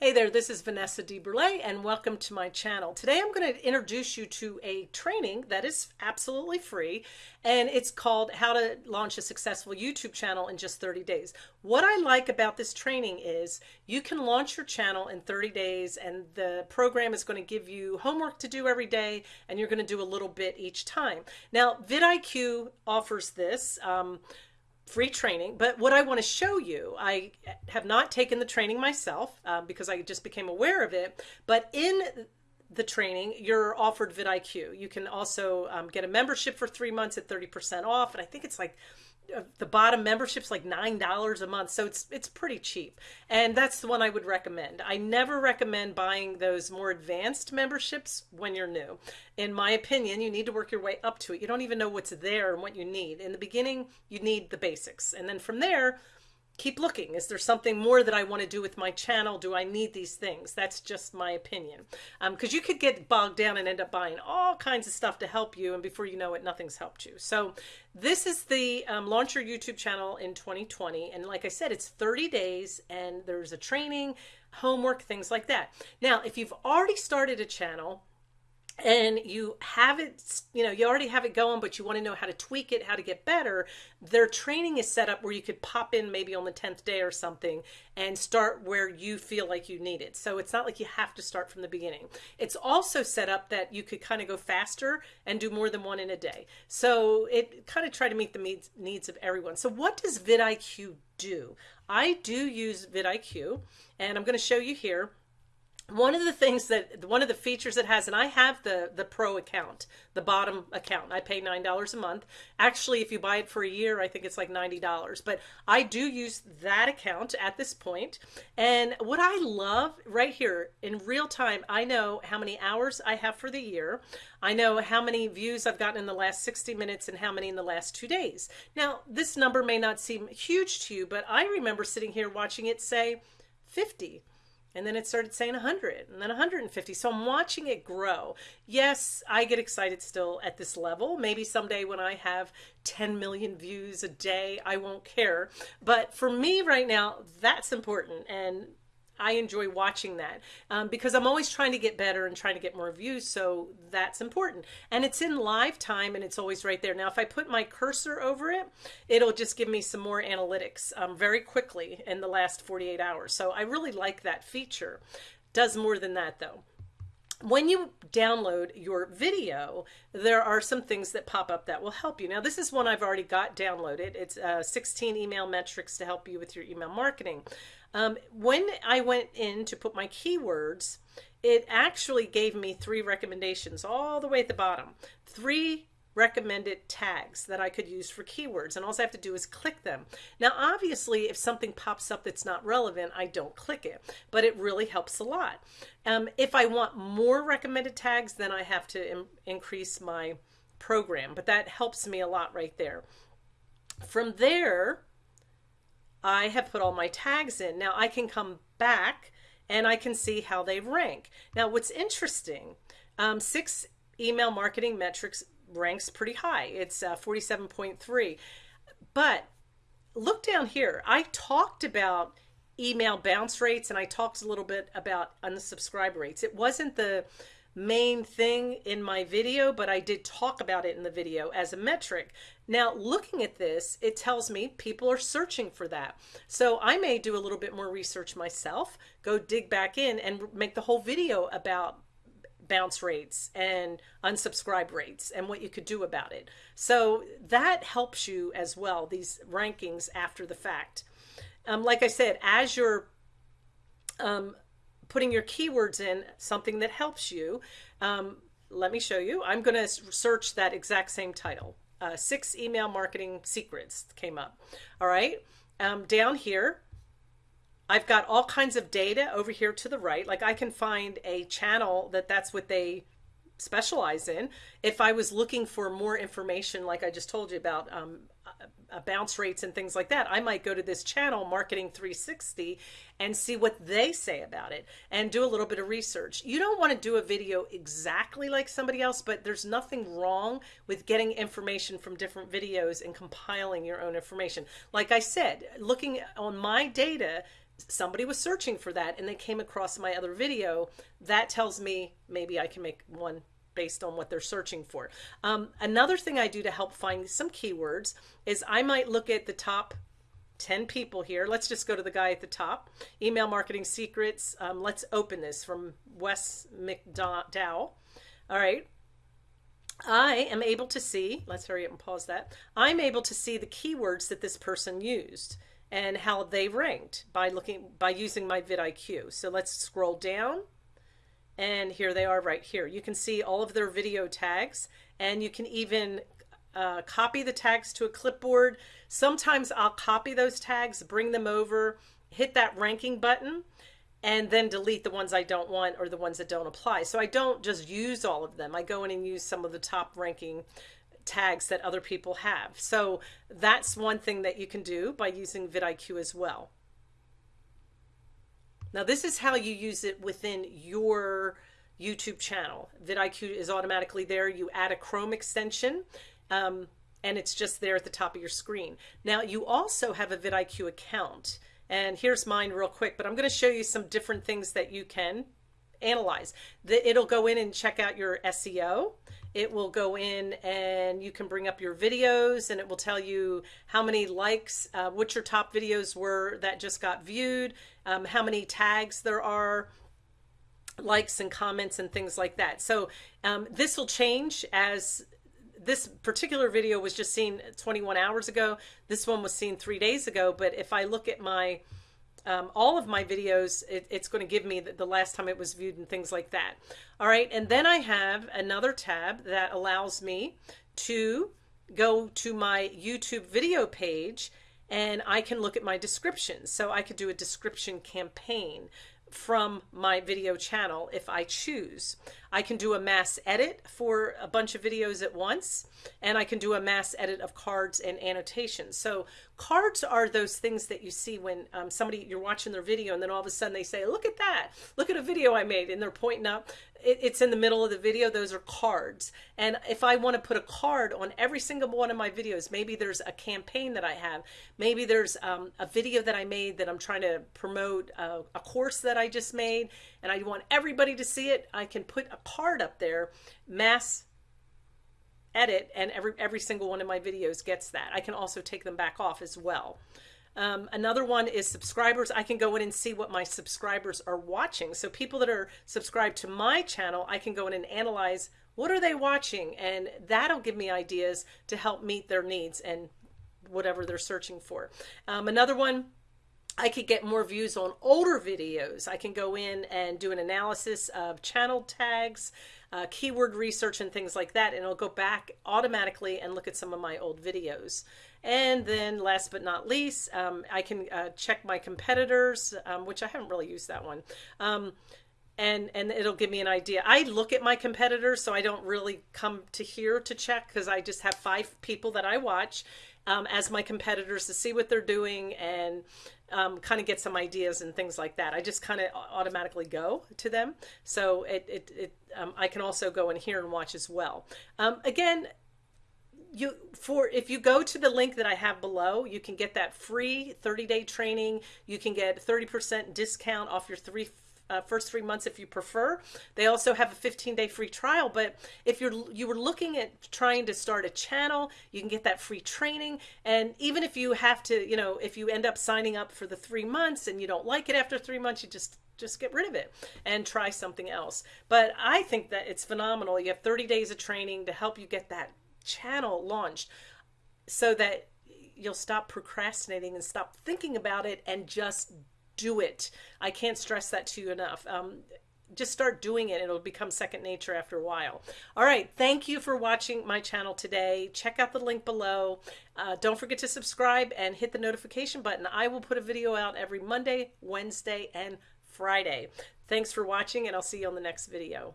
Hey there, this is Vanessa DeBurle and welcome to my channel. Today I'm going to introduce you to a training that is absolutely free and it's called How to Launch a Successful YouTube Channel in Just 30 Days. What I like about this training is you can launch your channel in 30 days and the program is going to give you homework to do every day and you're going to do a little bit each time. Now vidIQ offers this. Um, free training. But what I want to show you, I have not taken the training myself um, because I just became aware of it. But in the training, you're offered vidIQ. You can also um, get a membership for three months at 30% off. And I think it's like the bottom membership's like nine dollars a month so it's it's pretty cheap and that's the one i would recommend i never recommend buying those more advanced memberships when you're new in my opinion you need to work your way up to it you don't even know what's there and what you need in the beginning you need the basics and then from there keep looking. Is there something more that I want to do with my channel? Do I need these things? That's just my opinion. Because um, you could get bogged down and end up buying all kinds of stuff to help you. And before you know it, nothing's helped you. So this is the um, Launch Your YouTube channel in 2020. And like I said, it's 30 days and there's a training, homework, things like that. Now, if you've already started a channel, and you have it, you know, you already have it going, but you want to know how to tweak it, how to get better, their training is set up where you could pop in maybe on the 10th day or something and start where you feel like you need it. So it's not like you have to start from the beginning. It's also set up that you could kind of go faster and do more than one in a day. So it kind of try to meet the needs needs of everyone. So what does vidIQ do? I do use vidIQ and I'm going to show you here one of the things that one of the features it has and i have the the pro account the bottom account. I pay nine dollars a month. Actually if you buy it for a year i think it's like ninety dollars. But i do use that account at this point. And what i love right here in real time i know how many hours i have for the year. I know how many views i've gotten in the last 60 minutes and how many in the last two days. Now this number may not seem huge to you but i remember sitting here watching it say 50 and then it started saying 100 and then 150 so i'm watching it grow. Yes i get excited still at this level. Maybe someday when i have 10 million views a day i won't care. But for me right now that's important. And I enjoy watching that um, because I'm always trying to get better and trying to get more views. So that's important. And it's in live time and it's always right there. Now, if I put my cursor over it, it'll just give me some more analytics um, very quickly in the last 48 hours. So I really like that feature. Does more than that though when you download your video, there are some things that pop up that will help you. Now, this is one I've already got downloaded. It's uh, 16 email metrics to help you with your email marketing. Um, when I went in to put my keywords, it actually gave me three recommendations all the way at the bottom. Three recommended tags that I could use for keywords and all I have to do is click them. Now obviously if something pops up that's not relevant I don't click it but it really helps a lot. Um, if I want more recommended tags then I have to increase my program but that helps me a lot right there. From there I have put all my tags in. Now I can come back and I can see how they rank. Now what's interesting, um, six email marketing metrics ranks pretty high. It's uh, 47.3. But look down here. I talked about email bounce rates and I talked a little bit about unsubscribe rates. It wasn't the main thing in my video, but I did talk about it in the video as a metric. Now, looking at this, it tells me people are searching for that. So I may do a little bit more research myself, go dig back in and make the whole video about bounce rates and unsubscribe rates and what you could do about it. So that helps you as well, these rankings after the fact. Um, like I said, as you're um, putting your keywords in, something that helps you, um, let me show you. I'm going to search that exact same title. Uh, six email marketing secrets came up. All right. Um, down here, I've got all kinds of data over here to the right. Like I can find a channel that that's what they specialize in. If I was looking for more information, like I just told you about um, uh, bounce rates and things like that, I might go to this channel, Marketing 360, and see what they say about it and do a little bit of research. You don't want to do a video exactly like somebody else, but there's nothing wrong with getting information from different videos and compiling your own information. Like I said, looking on my data, somebody was searching for that and they came across my other video, that tells me maybe I can make one based on what they're searching for. Um, another thing I do to help find some keywords is I might look at the top 10 people here. Let's just go to the guy at the top. Email marketing secrets. Um, let's open this from Wes McDowell. All right. I am able to see, let's hurry up and pause that. I'm able to see the keywords that this person used and how they ranked by looking by using my vidIQ. So let's scroll down and here they are right here. You can see all of their video tags and you can even uh, copy the tags to a clipboard. Sometimes I'll copy those tags, bring them over, hit that ranking button, and then delete the ones I don't want or the ones that don't apply. So I don't just use all of them. I go in and use some of the top ranking tags that other people have. So that's one thing that you can do by using vidIQ as well. Now this is how you use it within your YouTube channel. vidIQ is automatically there. You add a Chrome extension um, and it's just there at the top of your screen. Now you also have a vidIQ account and here's mine real quick, but I'm going to show you some different things that you can analyze. The, it'll go in and check out your SEO. It will go in and you can bring up your videos and it will tell you how many likes, uh, what your top videos were that just got viewed, um, how many tags there are, likes and comments and things like that. So um, this will change as this particular video was just seen 21 hours ago. This one was seen three days ago. But if I look at my um, all of my videos, it, it's going to give me the, the, last time it was viewed and things like that. All right. And then I have another tab that allows me to go to my YouTube video page and I can look at my descriptions. So I could do a description campaign from my video channel if I choose. I can do a mass edit for a bunch of videos at once, and I can do a mass edit of cards and annotations. So cards are those things that you see when um, somebody, you're watching their video and then all of a sudden they say, look at that, look at a video I made, and they're pointing up it, it's in the middle of the video. Those are cards. And if I want to put a card on every single one of my videos, maybe there's a campaign that I have. Maybe there's um, a video that I made that I'm trying to promote uh, a course that I just made and I want everybody to see it. I can put a card up there, mass edit, and every, every single one of my videos gets that. I can also take them back off as well. Um, another one is subscribers. I can go in and see what my subscribers are watching. So people that are subscribed to my channel, I can go in and analyze what are they watching and that'll give me ideas to help meet their needs and whatever they're searching for. Um, another one, I could get more views on older videos. I can go in and do an analysis of channel tags, uh, keyword research and things like that. And it'll go back automatically and look at some of my old videos. And then last but not least, um, I can uh, check my competitors, um, which I haven't really used that one. Um, and, and it'll give me an idea. I look at my competitors, so I don't really come to here to check because I just have five people that I watch um, as my competitors to see what they're doing and um, kind of get some ideas and things like that. I just kind of automatically go to them. So it, it, it um, I can also go in here and watch as well. Um, again, you for if you go to the link that I have below, you can get that free 30-day training. You can get 30% discount off your three uh, first three months if you prefer. They also have a 15-day free trial. But if you're you were looking at trying to start a channel, you can get that free training. And even if you have to, you know, if you end up signing up for the three months and you don't like it after three months, you just just get rid of it and try something else. But I think that it's phenomenal. You have 30 days of training to help you get that channel launched so that you'll stop procrastinating and stop thinking about it and just do it. I can't stress that to you enough. Um, just start doing it. It'll become second nature after a while. All right. Thank you for watching my channel today. Check out the link below. Uh, don't forget to subscribe and hit the notification button. I will put a video out every Monday, Wednesday, and Friday. Thanks for watching, and I'll see you on the next video.